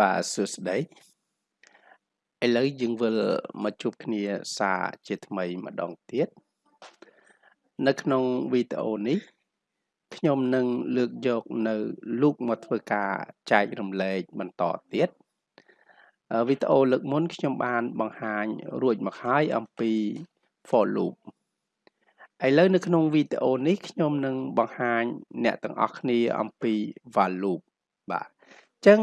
បាទសួស្តីឥឡូវយើងវិលមកជួបគ្នាសារជាថ្មីម្ដងទៀតនៅក្នុងវីដេអូនេះខ្ញុំនឹងលើកយកនៅលូកមកធ្វើការចែករំលែកបន្តទៀតវីដេអូលើកមុនខ្ញុំបានបង្ហាញរួចមកហើយអំពី for loop ឥឡូវនៅក្នុងវីដេអូនេះខ្ញុំនឹងបង្ហាញអ្នកទាំងអស់គ្នាអំពី while loop បាទ ចឹង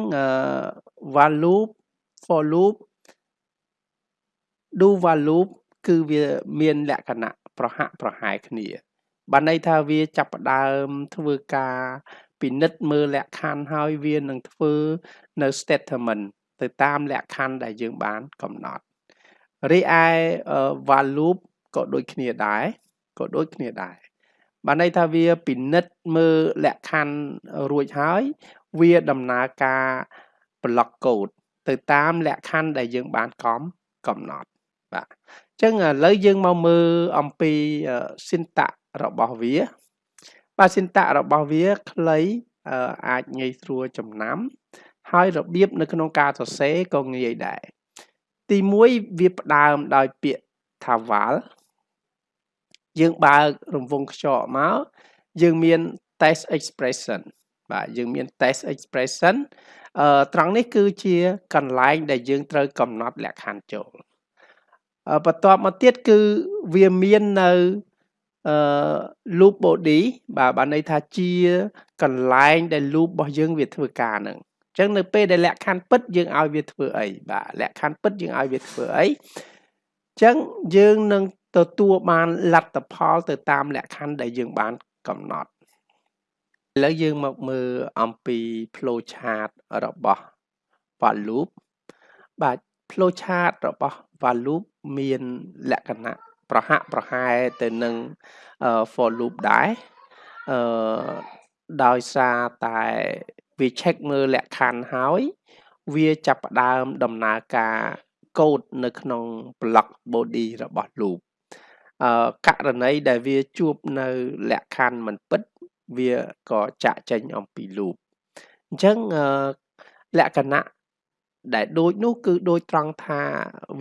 while loop for loop do while loop គឺវាមានលក្ខណៈប្រហាក់ប្រហែលគ្នាបានន័យថាវាចាប់ផ្ដើមធ្វើការពិនិត្យមើលលក្ខខណ្ឌហើយវានឹងធ្វើនៅ statement ទៅតាមលក្ខខណ្ឌដែលយើងបានកំណត់រីឯ while loop ក៏ដូចគ្នាដែរក៏ដូចគ្នាដែរ បានន័យថាវាពិនិត្យមើលលក្ខខណ្ឌរួចហើយ វាដំណើរការ block code ទៅតាមលក្ខខណ្ឌដែលយើងបានកំកំណត់បាទអញ្ចឹងឥឡូវយើងមកមើលអំពី syntax របស់វា បាទ syntax របស់វាខ្លីអាចងាយស្រួលចំណាំ ហើយរបៀបនៅក្នុងការសរសេរក៏ងាយដែរទី1វាផ្ដើមដោយពាក្យថា val យើងបើករង្វង់ខ្យល់មកយើងមាន test expression បាទយើងមាន test expression អឺត្រង់នេះគឺជាកន្លែងដែលយើងត្រូវកំណត់លក្ខខណ្ឌចូលបន្ទាប់មកទៀតគឺវាមាននៅអឺ loop body បាទបានន័យថាជាកន្លែងដែល loop របស់យើងវាធ្វើការហ្នឹងអញ្ចឹងនៅពេលដែលលក្ខខណ្ឌពិតយើងឲ្យវាធ្វើអីបាទលក្ខខណ្ឌពិតយើងឲ្យវាធ្វើអីអញ្ចឹងយើងនឹង ទទួលបានលទ្ធផលទៅតាមលក្ខខណ្ឌដែលយើងបានកំណត់ឥឡូវយើងមកមើលអំពី flow chart របស់ while loop បាទ flow chart របស់ while loop មានលក្ខណៈប្រហាក់ប្រហែលទៅនឹង for loop ដែរអឺដោយសារតែវា check មើលលក្ខខណ្ឌហើយវាចាប់ផ្ដើមដំណើរការកូដនៅក្នុង block body របស់ loop អឺ ករណីដែលវាជួបនៅលក្ខខណ្ឌមិនពិតវាក៏ចាក់ចេញអំពី loop អញ្ចឹងលក្ខណៈដែលដូចនោះគឺដូចត្រង់ថា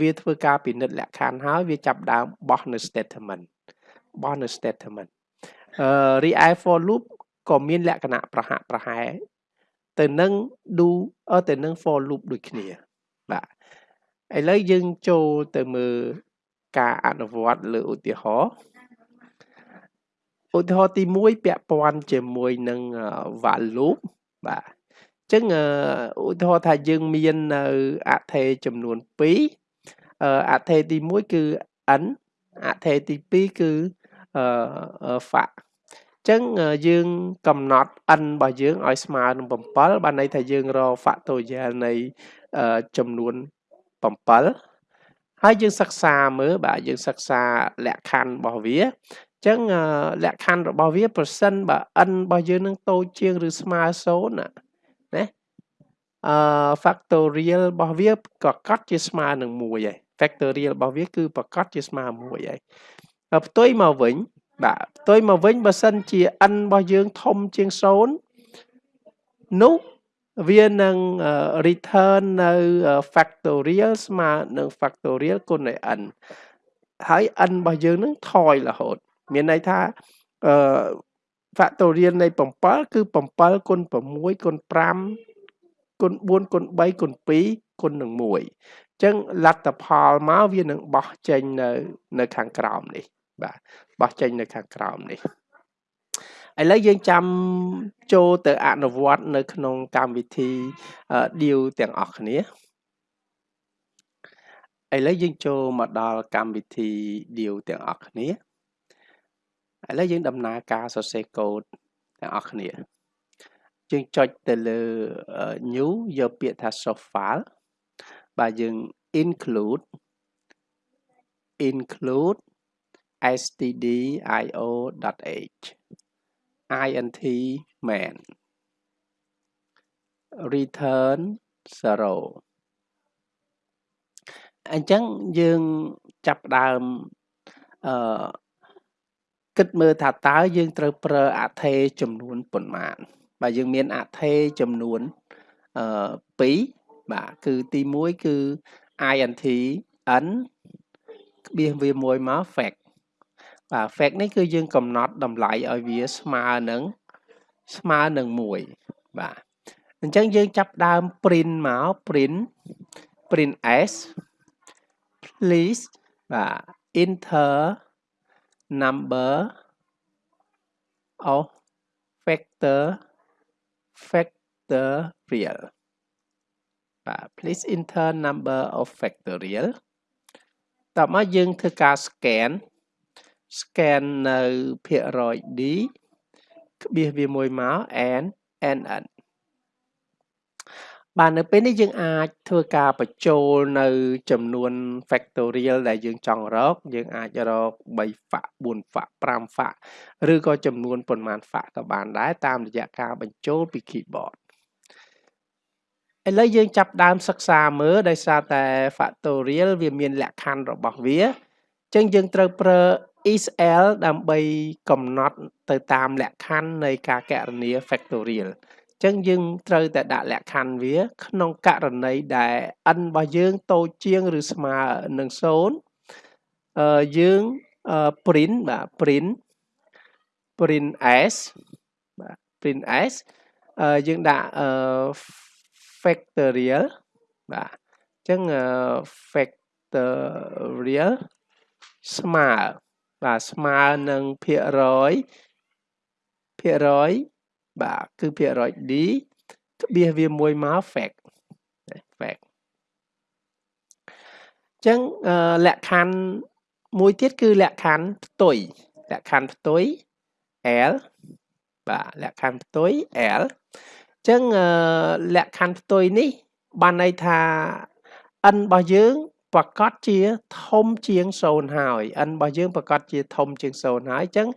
វាធ្វើការពិនិត្យលក្ខខណ្ឌហើយវាចាប់ដើមបោះនៅ statement បោះនៅ statement អឺ re for loop ក៏មានលក្ខណៈប្រហាក់ប្រហែលទៅនឹង do ទៅនឹង for loop ដូចគ្នាបាទឥឡូវយើងចូលទៅមើល ការអនុវត្តលើឧទាហរណ៍ឧទាហរណ៍ទី1ពាក់ព័ន្ធជាមួយនឹង while loop បាទអញ្ចឹងឧទាហរណ៍ថាយើងមាននៅអថេចំនួន2អថេទី1គឺ n អថេទី2គឺអឺ fact ចឹងយើងកំណត់ n របស់យើងឲ្យស្មើនឹង7បានន័យថាយើងរក factorial នៃចំនួន7 ហើយយើងសិក្សាមើលបាទយើងសិក្សាលក្ខខណ្ឌរបស់វាចឹងលក្ខខណ្ឌរបស់វាប្រសិនបើ n របស់យើងនឹងតូចជាងឬស្មើ0ណាណាអឺ factorial របស់វាប្រកាសជាស្មើនឹង1ហើយ factorial របស់វាគឺប្រកាសជាស្មើ1ហើយផ្ទុយមកវិញបាទផ្ទុយមកវិញបើសិនជា n របស់យើងធំជាង0នោះ វានឹង return នៅ factorial ស្មើនឹង factorial គុណនឹង n ហើយ n របស់យើងនឹងថយរហូត មានន័យថាអឺ factorial នៃ7គឺ7គុណ6គុណ5គុណ4គុណ3គុណ2គុណនឹង1អញ្ចឹងលទ្ធផលមកវានឹងបោះចេញនៅ នៅខាងក្រោមនេះ បាទបោះចេញនៅខាងក្រោមនេះ ឥឡូវយើងចាំចូលទៅអនុវត្តនៅក្នុងកម្មវិធី deal ទាំងអស់គ្នាឥឡូវយើងចូលមកដល់កម្មវិធី deal ទាំងអស់គ្នាឥឡូវយើងដំណើរការសរសេរកូដទាំងអស់គ្នាយើងចុចទៅលើ new យកពាក្យថា source file បាទយើង include include stdio.h int main return 0អញ្ចឹងយើងចាប់ដើមអឺគិតមើលថាតើយើងត្រូវប្រើអថេចំនួនប៉ុន្មានបាទយើងមានអថេចំនួនអឺ2បាទគឺទី1គឺ int n ក្បៀសវាមួយមក fact បាទ fact នេះគឺយើងកំណត់តម្លៃឲ្យវាស្មើនឹងស្មើនឹង1បាទអញ្ចឹងយើងចាប់ដើម print មក print print s please បាទ enter number of factor factorial បាទ please enter number of factorial តោះមកយើងធ្វើការ scan scan នៅភាគរយ D ក្បៀសវាមួយមក n nn បាទនៅពេលនេះយើងអាចធ្វើការបញ្ចូលនៅចំនួន factorial ដែលយើងចង់រក យើងអាចរក3 fact 4 fact 5 fact ឬក៏ចំនួនប៉ុន្មាន fact ក៏បានដែរតាមរយៈការបញ្ចូលពី keyboard ឥឡូវយើងចាប់ដើមសិក្សាមើលដោយសារតែ factorial វាមានលក្ខខណ្ឌរបស់វាអញ្ចឹងយើងត្រូវប្រើ isl ដើម្បីកំណត់ទៅតាមលក្ខខណ្ឌនៃការកណនា factorial ចឹងយើងត្រូវតែដាក់លក្ខខណ្ឌវា ក្នុងករណីដែល n របស់យើងតូចជាងឬស្មើនឹង0អឺយើង print បាទ print print s បាទ print s អឺយើងដាក់អឺ factorial បាទអញ្ចឹង factorial ស្មើ បាទស្មើនឹងភាគរយភាគរយបាទគឺភាគរយ D ក្បៀសវាមួយមក fact fact អញ្ចឹងលក្ខខណ្ឌមួយទៀតគឺលក្ខខណ្ឌផ្ទុយលក្ខខណ្ឌផ្ទុយ L បាទលក្ខខណ្ឌផ្ទុយ L អញ្ចឹងលក្ខខណ្ឌផ្ទុយនេះ បានន័យថា n របស់យើង ប្រកាសជាធំជាង0ហើយ n របស់យើងប្រកាសជាធំជាង0ហើយអញ្ចឹង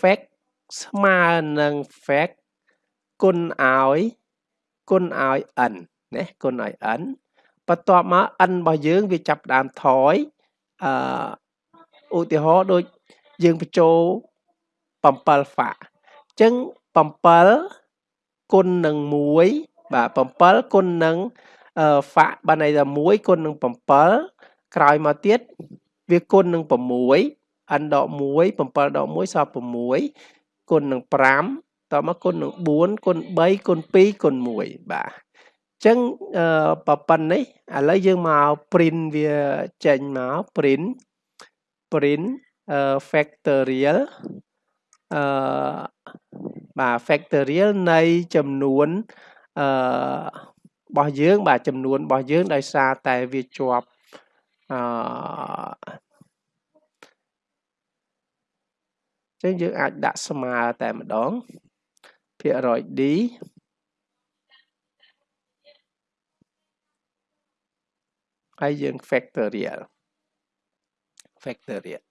fact ស្មើនឹង fact គុណឲ្យគុណឲ្យ n ណាគុណឲ្យ n បន្ទាប់មក n របស់យើងវាចាប់ដើមថយអឺឧទាហរណ៍ដូចយើងបញ្ចូល7ហ្វាក់អញ្ចឹង7គុណនឹង1បាទ7គុណនឹង ហ្វាក់បានន័យថា1គុណនឹង7ក្រោយមកទៀតវាគុណនឹង6 n ដក1 7ដក1សល់6គុណនឹង5តមកគុណនឹង4គុណ3គុណ2គុណ1បាទអញ្ចឹងប៉ប៉ុណ្ណេះឥឡូវយើងមក print វាចេញមក print print factorial អឺបាទ factorial នៃចំនួនអឺ របស់យើងបាទចំនួនរបស់យើងដោយសារតែវាជាប់អឺចឹងយើងអាចដាក់ស្មើតែម្ដងភាគរយ D ហើយយើង factorial factorial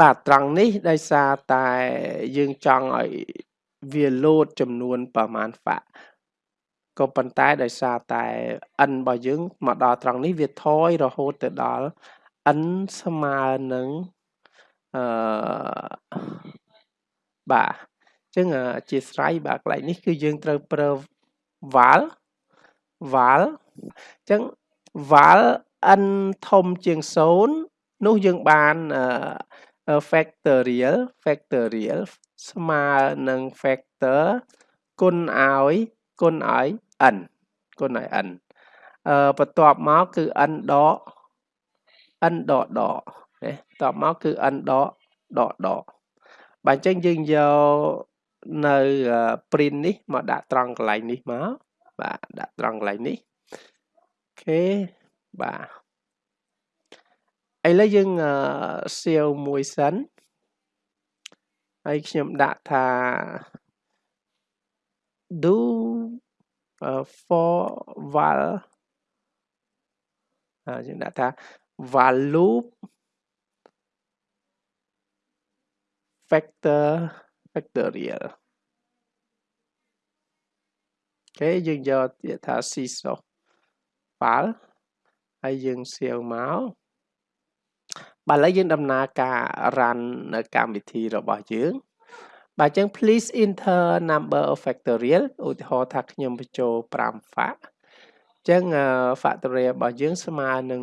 បាទត្រង់នេះដោយសារតែយើងចង់ឲ្យវាលោតចំនួនប្រមាណហ្វាក់ ក៏ប៉ុន្តែដោយសារតែ n របស់យើងមកដល់ត្រង់នេះវាថយរហូតទៅដល់ n ស្មើនឹងអឺបាទចឹងអធិស្ឋានបាទកន្លែងនេះគឺយើងត្រូវប្រើ val val ចឹង val n ធំជាង0នោះយើងបាន factorial factorial ស្មើនឹង factor គុណឲ្យ គុណឲ្យ n គុណឲ្យ n អឺបន្ទាប់មកគឺ n ដក n ដកដកណាបន្ទាប់មកគឺ n ដកដកដកបាទអញ្ចឹងយើងយកនៅ print នេះមកដាក់ត្រង់កន្លែងនេះមកបាទដាក់ត្រង់កន្លែងនេះអូខេបាទឥឡូវយើងសៀវមួយសិនហើយខ្ញុំដាក់ថា do uh, for val ហើយយើងដាក់ថា val loop factor factorial អូខេយើងយកទៀតថា syslog file ហើយយើងសៀវមកបាទឥឡូវយើងដំណើរការ run នៅកម្មវិធីរបស់យើង បាទអញ្ចឹង please enter number of factorial ឧទាហរណ៍ថាខ្ញុំបញ្ចូល5 fact អញ្ចឹង factorial របស់យើងស្មើនឹង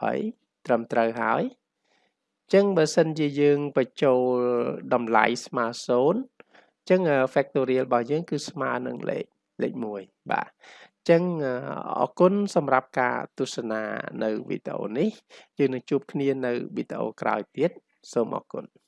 120ត្រឹមត្រូវហើយអញ្ចឹងបើសិនជាយើងបញ្ចូលតម្លៃស្មើ0អញ្ចឹង factorial របស់យើងគឺស្មើនឹងលេខលេខ1បាទអញ្ចឹងអរគុណសម្រាប់ការទស្សនានៅវីដេអូនេះយើងនឹងជួបគ្នានៅវីដេអូក្រោយទៀតសូមអរគុណ